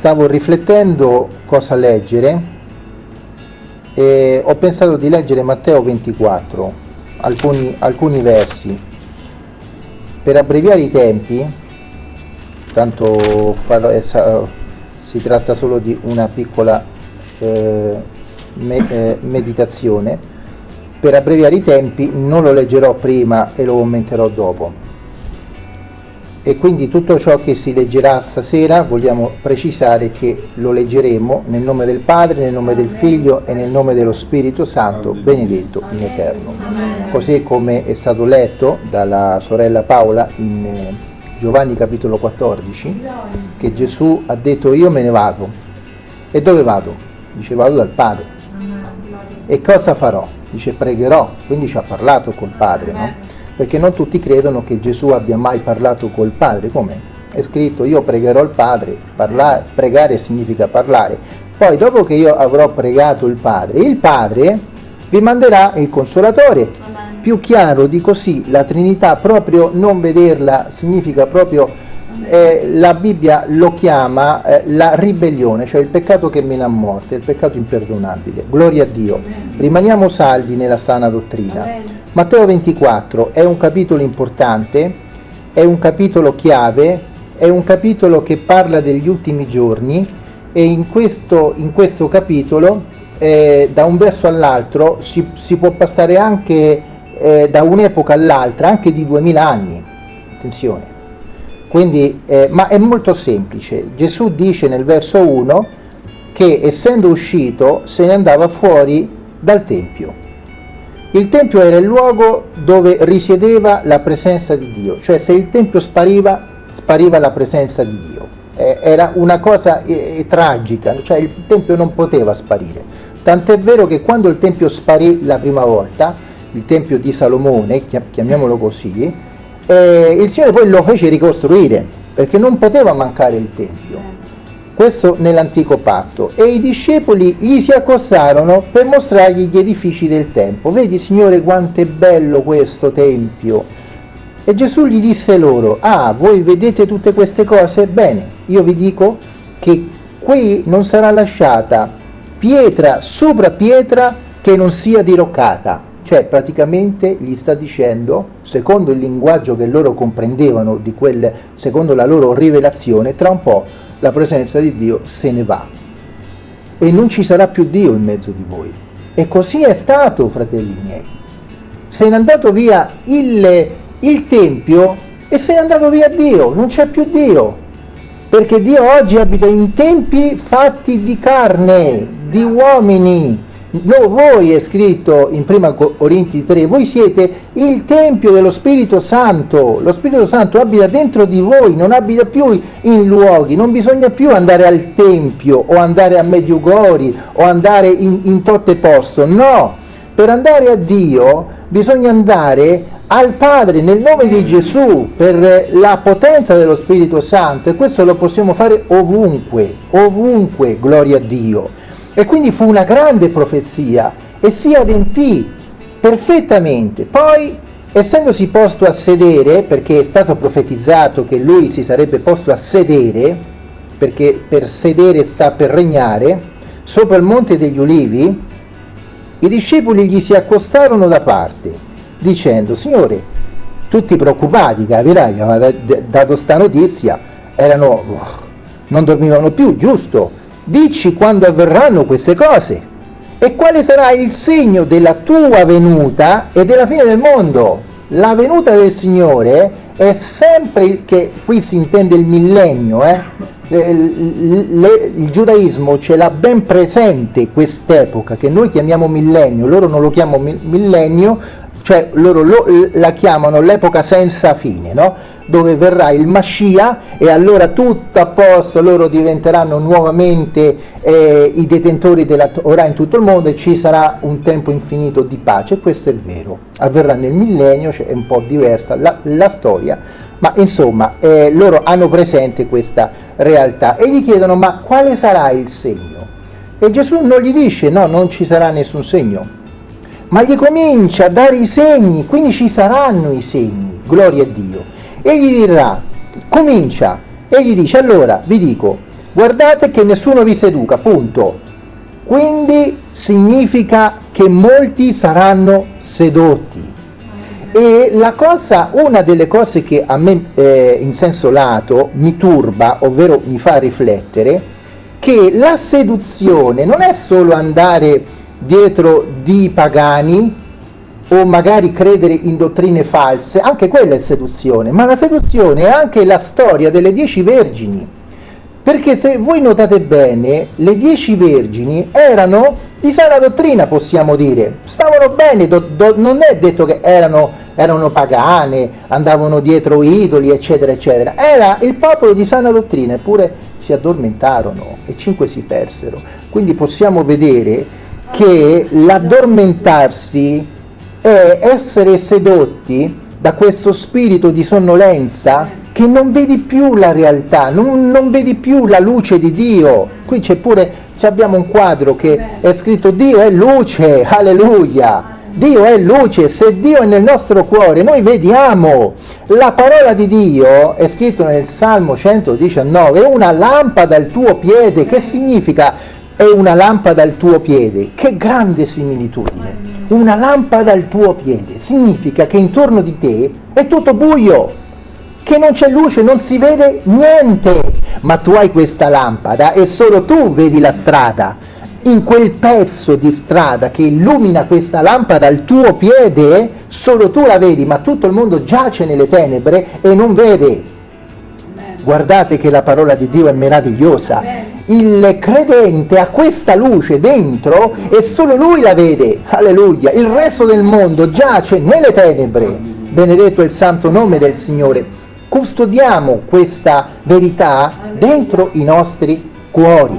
stavo riflettendo cosa leggere e ho pensato di leggere Matteo 24, alcuni, alcuni versi. Per abbreviare i tempi, tanto eh, si tratta solo di una piccola eh, me, eh, meditazione, per abbreviare i tempi non lo leggerò prima e lo commenterò dopo e quindi tutto ciò che si leggerà stasera vogliamo precisare che lo leggeremo nel nome del Padre, nel nome del Figlio e nel nome dello Spirito Santo, benedetto in eterno. Così come è stato letto dalla sorella Paola in eh, Giovanni capitolo 14, che Gesù ha detto io me ne vado. E dove vado? Dice vado dal Padre. E cosa farò? Dice pregherò, quindi ci ha parlato col Padre, no? Perché non tutti credono che Gesù abbia mai parlato col Padre, come è scritto io pregherò il Padre, parlare, pregare significa parlare, poi dopo che io avrò pregato il Padre, il Padre vi manderà il Consolatore, Amen. più chiaro di così, la Trinità proprio non vederla significa proprio eh, la Bibbia lo chiama eh, la ribellione, cioè il peccato che mena a morte, il peccato imperdonabile. Gloria a Dio. Rimaniamo saldi nella sana dottrina. Matteo 24 è un capitolo importante, è un capitolo chiave, è un capitolo che parla degli ultimi giorni e in questo, in questo capitolo eh, da un verso all'altro si, si, può passare anche eh, da un'epoca all'altra, anche di 2000 anni. Attenzione. Quindi, eh, ma è molto semplice. Gesù dice nel verso 1 che essendo uscito se ne andava fuori dal Tempio. Il Tempio era il luogo dove risiedeva la presenza di Dio, cioè se il Tempio spariva, spariva la presenza di Dio. Eh, era una cosa eh, tragica, cioè il Tempio non poteva sparire. Tant'è vero che quando il Tempio sparì la prima volta, il Tempio di Salomone, chiamiamolo così, eh, il Signore poi lo fece ricostruire perché non poteva mancare il Tempio. Questo nell'antico patto. E i discepoli gli si accostarono per mostrargli gli edifici del Tempio. Vedi Signore quanto è bello questo Tempio. E Gesù gli disse loro, ah, voi vedete tutte queste cose? Bene, io vi dico che qui non sarà lasciata pietra sopra pietra che non sia diroccata cioè praticamente gli sta dicendo, secondo il linguaggio che loro comprendevano, di quel, secondo la loro rivelazione, tra un po' la presenza di Dio se ne va e non ci sarà più Dio in mezzo di voi. E così è stato, fratelli miei. Se n'è andato via il, il Tempio e se n'è andato via Dio, non c'è più Dio. Perché Dio oggi abita in tempi fatti di carne, di uomini, No, voi è scritto in 1 Corinti 3, voi siete il Tempio dello Spirito Santo, lo Spirito Santo abita dentro di voi, non abita più in luoghi, non bisogna più andare al Tempio o andare a Mediugori o andare in, in totte posto, no, per andare a Dio bisogna andare al Padre nel nome di Gesù per la potenza dello Spirito Santo e questo lo possiamo fare ovunque, ovunque, gloria a Dio. E quindi fu una grande profezia e si adempì perfettamente. Poi, essendosi posto a sedere, perché è stato profetizzato che lui si sarebbe posto a sedere, perché per sedere sta per regnare, sopra il monte degli ulivi, i discepoli gli si accostarono da parte, dicendo, Signore, tutti preoccupati, capirai, aveva dato sta notizia, erano, non dormivano più, giusto? Dici quando avverranno queste cose e quale sarà il segno della tua venuta e della fine del mondo. La venuta del Signore è sempre, che qui si intende il millennio, eh? le, le, il giudaismo ce l'ha ben presente quest'epoca che noi chiamiamo millennio, loro non lo chiamano millennio, cioè loro lo, la chiamano l'epoca senza fine, no? dove verrà il Mascia e allora tutto a posto, loro diventeranno nuovamente eh, i detentori della Torah in tutto il mondo e ci sarà un tempo infinito di pace, questo è vero, avverrà nel millennio, cioè è un po' diversa la, la storia, ma insomma eh, loro hanno presente questa realtà e gli chiedono ma quale sarà il segno? E Gesù non gli dice no, non ci sarà nessun segno, ma gli comincia a dare i segni, quindi ci saranno i segni, gloria a Dio. E gli dirà, comincia, E gli dice, allora, vi dico, guardate che nessuno vi seduca, punto. Quindi significa che molti saranno sedotti. E la cosa, una delle cose che a me eh, in senso lato mi turba, ovvero mi fa riflettere, che la seduzione non è solo andare dietro di pagani o magari credere in dottrine false, anche quella è seduzione, ma la seduzione è anche la storia delle dieci vergini. Perché se voi notate bene, le dieci vergini erano di sana dottrina, possiamo dire, stavano bene, do, do, non è detto che erano, erano pagane, andavano dietro idoli, eccetera, eccetera. Era il popolo di sana dottrina, eppure si addormentarono e cinque si persero. Quindi possiamo vedere che l'addormentarsi è essere sedotti da questo spirito di sonnolenza che non vedi più la realtà, non, non vedi più la luce di Dio. Qui c'è pure, abbiamo un quadro che è scritto Dio è luce, alleluia. Dio è luce, se Dio è nel nostro cuore, noi vediamo. La parola di Dio è scritto nel Salmo 119, è una lampada al tuo piede, che significa è una lampada al tuo piede? Che grande similitudine! Una lampada al tuo piede significa che intorno di te è tutto buio che non c'è luce, non si vede niente, ma tu hai questa lampada e solo tu vedi la strada. In quel pezzo di strada che illumina questa lampada al tuo piede, solo tu la vedi, ma tutto il mondo giace nelle tenebre e non vede. Guardate che la parola di Dio è meravigliosa. Il credente ha questa luce dentro e solo lui la vede. Alleluia. Il resto del mondo giace nelle tenebre. Benedetto il santo nome del Signore custodiamo questa verità dentro i nostri cuori,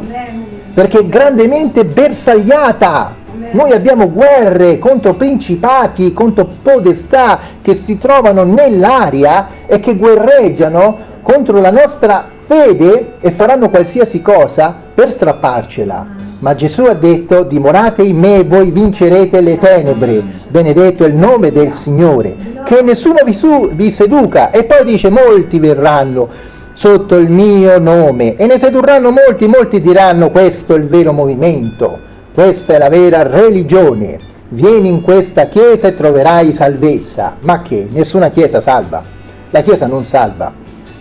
perché è grandemente bersagliata. Noi abbiamo guerre contro principati, contro podestà che si trovano nell'aria e che guerreggiano contro la nostra fede e faranno qualsiasi cosa per strapparcela. Ma Gesù ha detto, dimorate in me, voi vincerete le tenebre, benedetto il nome del Signore, che nessuno vi, su, vi seduca. E poi dice, molti verranno sotto il mio nome e ne sedurranno molti, molti diranno, questo è il vero movimento, questa è la vera religione. Vieni in questa chiesa e troverai salvezza. Ma che? Nessuna chiesa salva. La chiesa non salva.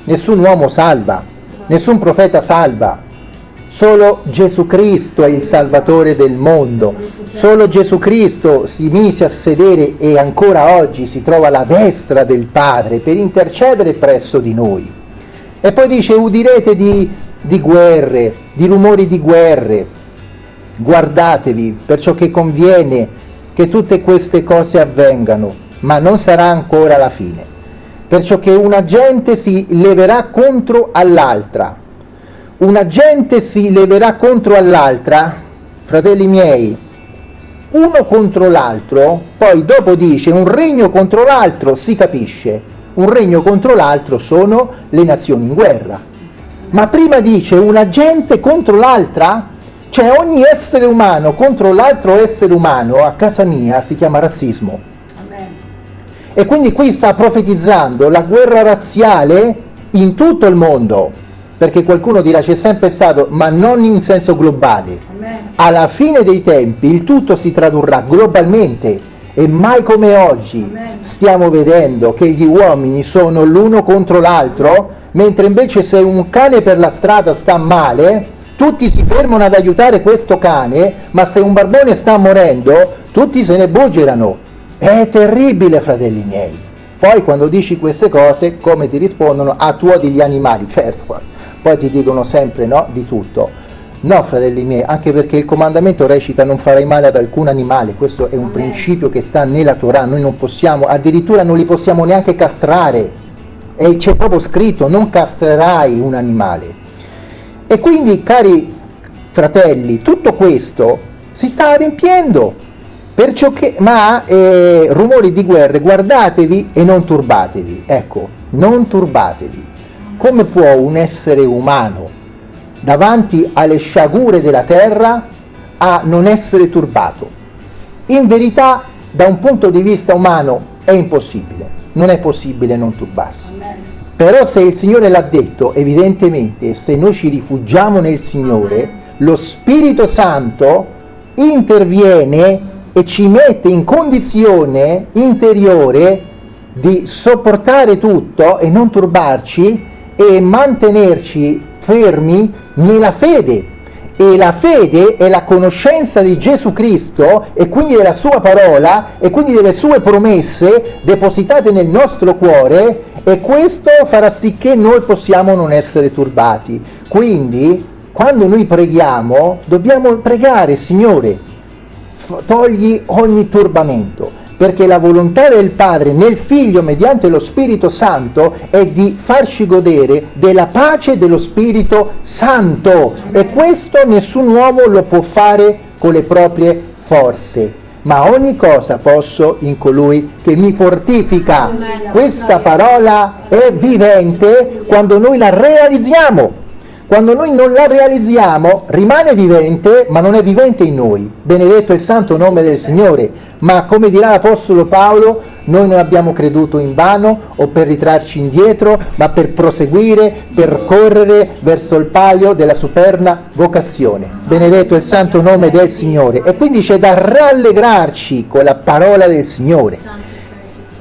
Nessun uomo salva. Nessun profeta salva Solo Gesù Cristo è il Salvatore del mondo. Solo Gesù Cristo si mise a sedere e ancora oggi si trova alla destra del Padre per intercedere presso di noi. E poi dice, udirete di, di guerre, di rumori di guerre. Guardatevi, perciò che conviene che tutte queste cose avvengano, ma non sarà ancora la fine. Perciò che una gente si leverà contro all'altra una gente si leverà contro all'altra, fratelli miei, uno contro l'altro, poi dopo dice un regno contro l'altro, si capisce, un regno contro l'altro sono le nazioni in guerra. Ma prima dice una gente contro l'altra, cioè ogni essere umano contro l'altro essere umano, a casa mia si chiama razzismo. E quindi qui sta profetizzando la guerra razziale in tutto il mondo perché qualcuno dirà c'è sempre stato, ma non in senso globale. Alla fine dei tempi il tutto si tradurrà globalmente e mai come oggi stiamo vedendo che gli uomini sono l'uno contro l'altro, mentre invece se un cane per la strada sta male, tutti si fermano ad aiutare questo cane, ma se un barbone sta morendo, tutti se ne buggerano. È terribile, fratelli miei. Poi quando dici queste cose, come ti rispondono? Ah, tu odi gli animali, certo poi ti dicono sempre no di tutto. No, fratelli miei, anche perché il comandamento recita non farai male ad alcun animale, questo è un principio che sta nella Torah, noi non possiamo, addirittura non li possiamo neanche castrare, e c'è proprio scritto non castrerai un animale. E quindi, cari fratelli, tutto questo si sta adempiendo, perciò che, ma eh, rumori di guerra, guardatevi e non turbatevi, ecco, non turbatevi come può un essere umano davanti alle sciagure della terra a non essere turbato? In verità, da un punto di vista umano, è impossibile, non è possibile non turbarsi. Però se il Signore l'ha detto, evidentemente, se noi ci rifugiamo nel Signore, lo Spirito Santo interviene e ci mette in condizione interiore di sopportare tutto e non turbarci e mantenerci fermi nella fede. E la fede è la conoscenza di Gesù Cristo e quindi della sua parola e quindi delle sue promesse depositate nel nostro cuore e questo farà sì che noi possiamo non essere turbati. Quindi quando noi preghiamo dobbiamo pregare, Signore, togli ogni turbamento, perché la volontà del Padre nel Figlio mediante lo Spirito Santo è di farci godere della pace dello Spirito Santo e questo nessun uomo lo può fare con le proprie forze. Ma ogni cosa posso in colui che mi fortifica. Questa parola è vivente quando noi la realizziamo. Quando noi non la realizziamo rimane vivente, ma non è vivente in noi. Benedetto il santo nome del Signore. Ma come dirà l'Apostolo Paolo, noi non abbiamo creduto in vano o per ritrarci indietro, ma per proseguire, per correre verso il palio della superna vocazione. Benedetto il santo nome del Signore. E quindi c'è da rallegrarci con la parola del Signore.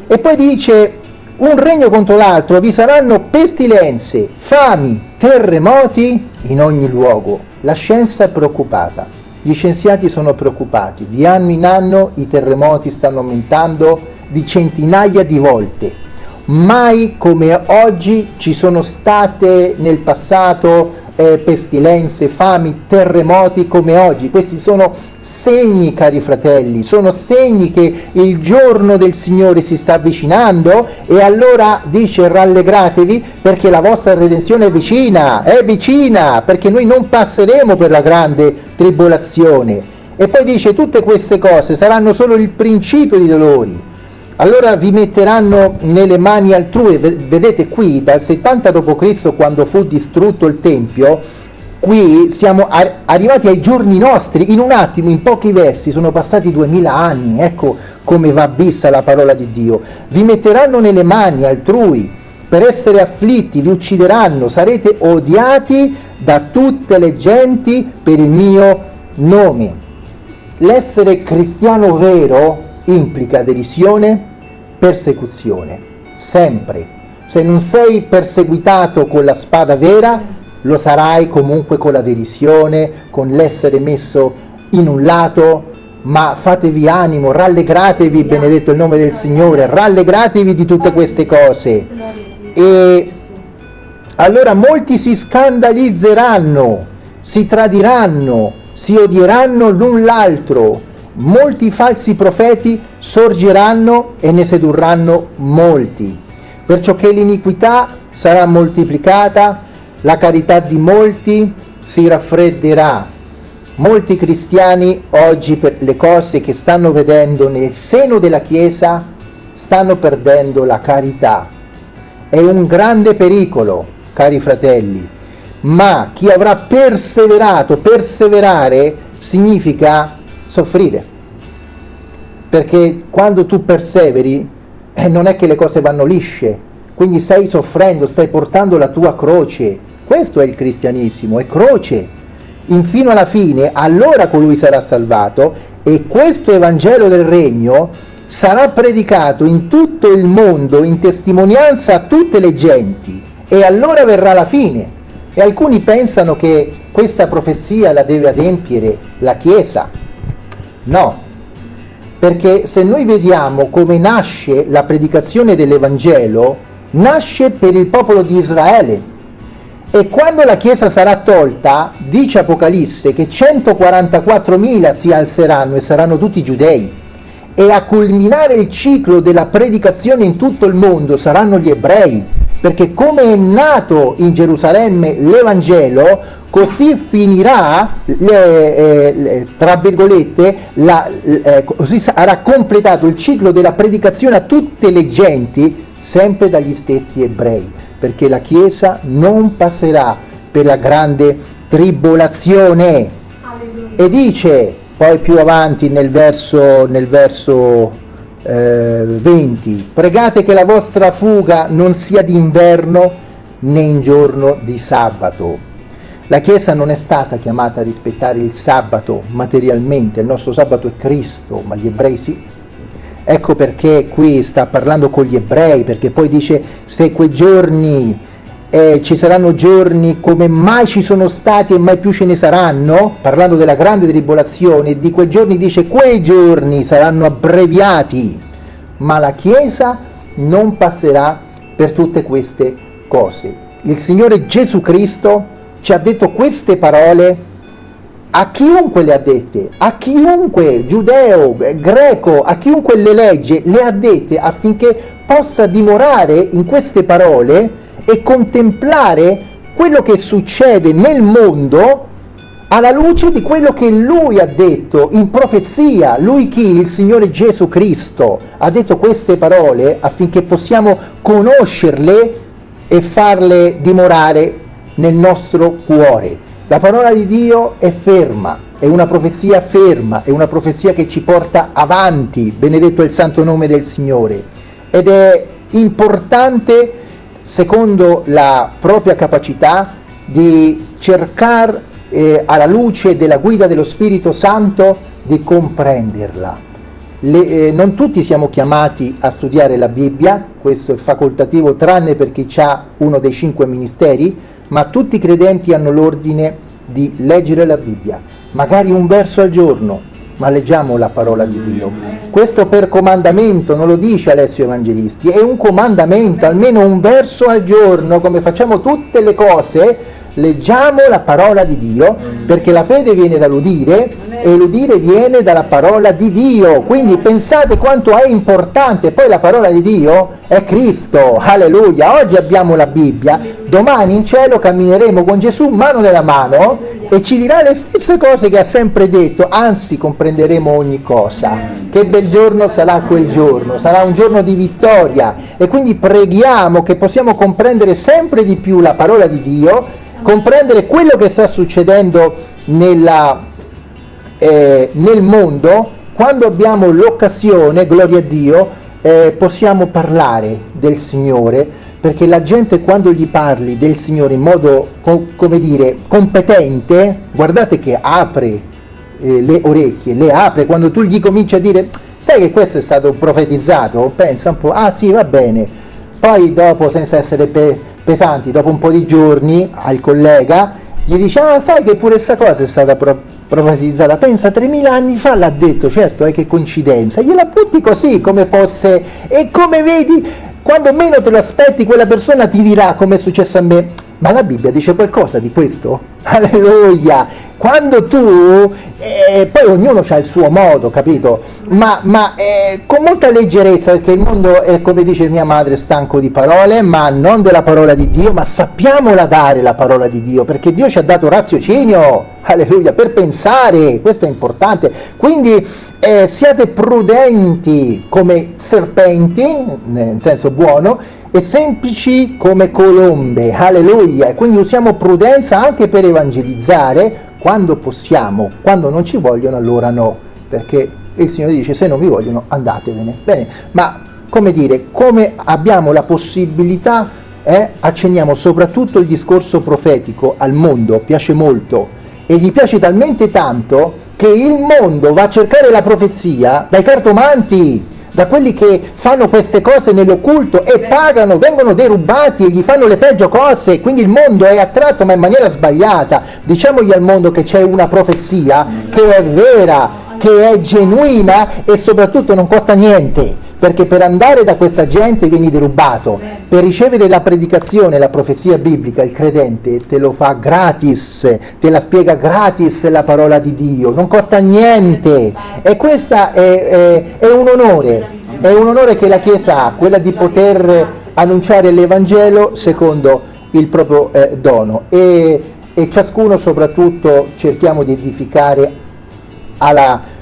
E poi dice, un regno contro l'altro, vi saranno pestilenze, fami, terremoti in ogni luogo. La scienza è preoccupata, gli scienziati sono preoccupati, di anno in anno i terremoti stanno aumentando di centinaia di volte. Mai come oggi ci sono state nel passato eh, pestilenze, fami, terremoti come oggi. Questi sono segni, cari fratelli, sono segni che il giorno del Signore si sta avvicinando e allora dice rallegratevi perché la vostra redenzione è vicina, è vicina, perché noi non passeremo per la grande tribolazione. E poi dice tutte queste cose saranno solo il principio di dolori. Allora vi metteranno nelle mani altrui, vedete qui dal 70 d.C. quando fu distrutto il Tempio, qui siamo arrivati ai giorni nostri, in un attimo, in pochi versi, sono passati duemila anni, ecco come va vista la parola di Dio. Vi metteranno nelle mani altrui per essere afflitti, vi uccideranno, sarete odiati da tutte le genti per il mio nome. L'essere cristiano vero implica derisione, persecuzione, sempre. Se non sei perseguitato con la spada vera, lo sarai comunque con la derisione, con l'essere messo in un lato, ma fatevi animo, rallegratevi, benedetto il nome del Signore, rallegratevi di tutte queste cose. E allora molti si scandalizzeranno, si tradiranno, si odieranno l'un l'altro, molti falsi profeti sorgeranno e ne sedurranno molti, perciò che l'iniquità sarà moltiplicata, la carità di molti si raffredderà. Molti cristiani oggi per le cose che stanno vedendo nel seno della Chiesa stanno perdendo la carità. È un grande pericolo, cari fratelli, ma chi avrà perseverato, perseverare significa soffrire. Perché quando tu perseveri eh, non è che le cose vanno lisce, quindi stai soffrendo, stai portando la tua croce, questo è il cristianesimo, è croce. Infino alla fine, allora colui sarà salvato e questo Evangelo del Regno sarà predicato in tutto il mondo in testimonianza a tutte le genti e allora verrà la fine. E alcuni pensano che questa profezia la deve adempiere la Chiesa. No, perché se noi vediamo come nasce la predicazione dell'Evangelo, nasce per il popolo di Israele e quando la Chiesa sarà tolta, dice Apocalisse che 144.000 si alzeranno e saranno tutti giudei. E a culminare il ciclo della predicazione in tutto il mondo saranno gli ebrei, perché come è nato in Gerusalemme l'Evangelo, così finirà, le, eh, le, tra virgolette, la, eh, così sarà completato il ciclo della predicazione a tutte le genti, sempre dagli stessi ebrei perché la Chiesa non passerà per la grande tribolazione. Alleluia. E dice poi più avanti nel verso, nel verso eh, 20, pregate che la vostra fuga non sia d'inverno né in giorno di sabato. La Chiesa non è stata chiamata a rispettare il sabato materialmente, il nostro sabato è Cristo, ma gli ebrei sì. Ecco perché qui sta parlando con gli ebrei, perché poi dice se quei giorni eh, ci saranno giorni come mai ci sono stati e mai più ce ne saranno, parlando della grande tribolazione, di quei giorni dice quei giorni saranno abbreviati, ma la Chiesa non passerà per tutte queste cose. Il Signore Gesù Cristo ci ha detto queste parole a chiunque le ha dette, a chiunque giudeo, greco, a chiunque le legge, le ha dette affinché possa dimorare in queste parole e contemplare quello che succede nel mondo alla luce di quello che lui ha detto in profezia. Lui chi? Il Signore Gesù Cristo ha detto queste parole affinché possiamo conoscerle e farle dimorare nel nostro cuore. La parola di Dio è ferma, è una profezia ferma, è una profezia che ci porta avanti, benedetto il santo nome del Signore. Ed è importante secondo la propria capacità di cercare eh, alla luce della guida dello Spirito Santo di comprenderla. Le, eh, non tutti siamo chiamati a studiare la Bibbia, questo è facoltativo tranne per chi ha uno dei cinque ministeri, ma tutti i credenti hanno l'ordine di leggere la Bibbia, magari un verso al giorno, ma leggiamo la parola di Dio. Questo per comandamento, non lo dice Alessio Evangelisti, è un comandamento, almeno un verso al giorno, come facciamo tutte le cose, leggiamo la parola di Dio, perché la fede viene dall'udire e l'udire viene dalla parola di Dio. Quindi pensate quanto è importante, poi la parola di Dio è Cristo, alleluia. Oggi abbiamo la Bibbia, domani in cielo cammineremo con Gesù mano nella mano e ci dirà le stesse cose che ha sempre detto, anzi comprenderemo ogni cosa. Che bel giorno sarà quel giorno, sarà un giorno di vittoria e quindi preghiamo che possiamo comprendere sempre di più la parola di Dio, comprendere quello che sta succedendo nella, eh, nel mondo, quando abbiamo l'occasione, gloria a Dio, eh, possiamo parlare del Signore perché la gente quando gli parli del Signore in modo, come dire, competente, guardate che apre eh, le orecchie, le apre, quando tu gli cominci a dire, sai che questo è stato profetizzato, pensa un po', ah sì, va bene, poi dopo, senza essere pe pesanti, dopo un po' di giorni, al collega, gli dice, ah sai che pure questa cosa è stata pro profetizzata, pensa 3000 anni fa l'ha detto, certo, è eh, che coincidenza, gliela butti così, come fosse, e come vedi, quando meno te lo aspetti quella persona ti dirà come è successo a me ma la Bibbia dice qualcosa di questo? Alleluia! Quando tu, eh, poi ognuno ha il suo modo, capito? Ma, ma eh, con molta leggerezza, perché il mondo è, come dice mia madre, stanco di parole, ma non della parola di Dio, ma sappiamola dare la parola di Dio, perché Dio ci ha dato raziocinio, alleluia, per pensare, questo è importante. Quindi eh, siate prudenti come serpenti, nel senso buono, e semplici come colombe, alleluia, quindi usiamo prudenza anche per evangelizzare quando possiamo, quando non ci vogliono allora no, perché il Signore dice se non vi vogliono andatevene, bene, ma come dire, come abbiamo la possibilità, eh, accenniamo soprattutto il discorso profetico al mondo, piace molto, e gli piace talmente tanto che il mondo va a cercare la profezia dai cartomanti, da quelli che fanno queste cose nell'occulto e pagano, vengono derubati e gli fanno le peggio cose, quindi il mondo è attratto ma in maniera sbagliata. Diciamogli al mondo che c'è una profezia che è vera, che è genuina e soprattutto non costa niente perché per andare da questa gente vieni derubato, per ricevere la predicazione, la profezia biblica, il credente te lo fa gratis, te la spiega gratis la parola di Dio, non costa niente. E questo è, è, è un onore, è un onore che la Chiesa ha, quella di poter annunciare l'Evangelo secondo il proprio eh, dono. E, e ciascuno soprattutto cerchiamo di edificare alla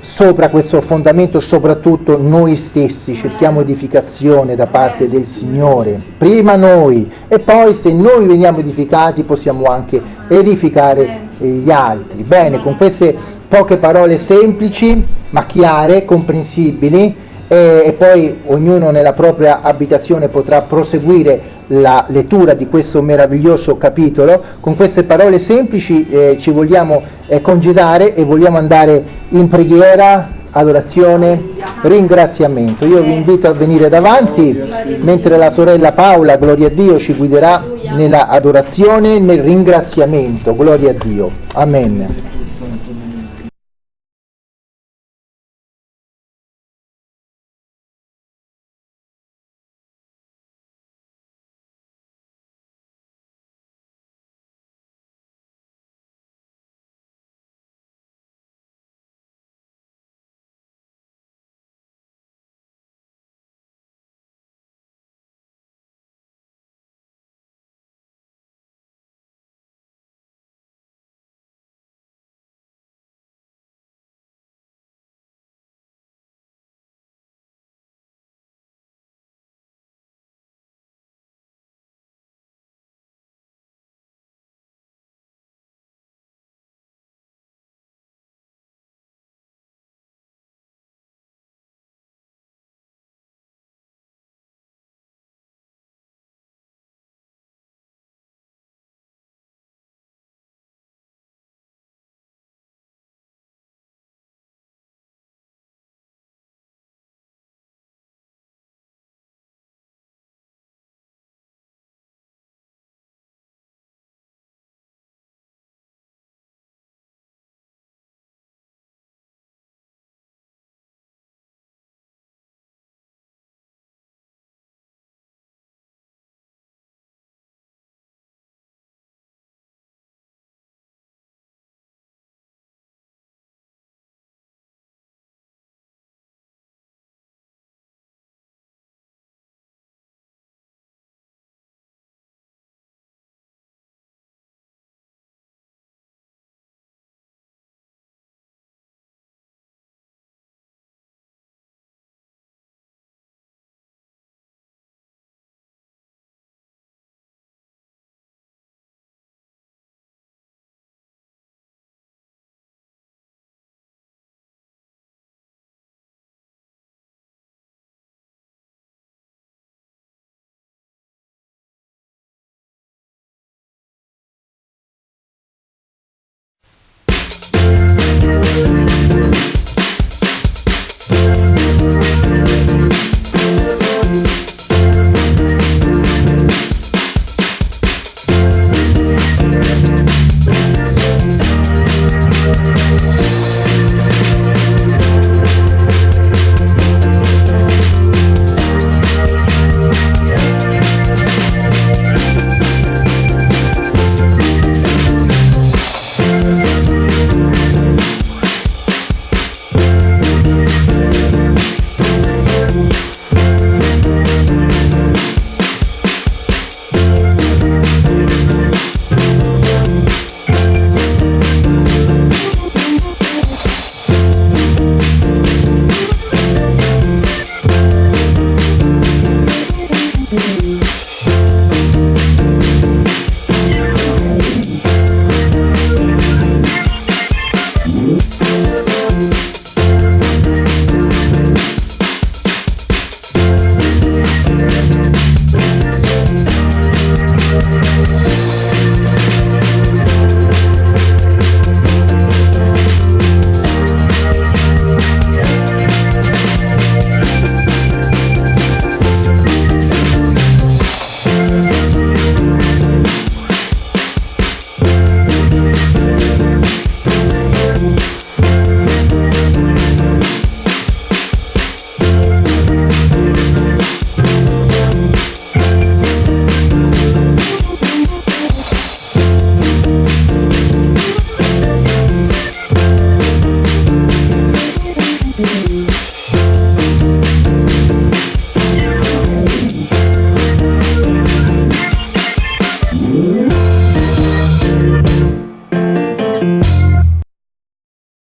sopra questo fondamento soprattutto noi stessi cerchiamo edificazione da parte del Signore, prima noi e poi se noi veniamo edificati possiamo anche edificare gli altri. Bene, con queste poche parole semplici ma chiare, comprensibili, e, e poi ognuno nella propria abitazione potrà proseguire la lettura di questo meraviglioso capitolo. Con queste parole semplici eh, ci vogliamo eh, congedare e vogliamo andare in preghiera, adorazione, ringraziamento. Io vi invito a venire davanti mentre la sorella Paola, gloria a Dio, ci guiderà nella adorazione nel ringraziamento. Gloria a Dio. Amen.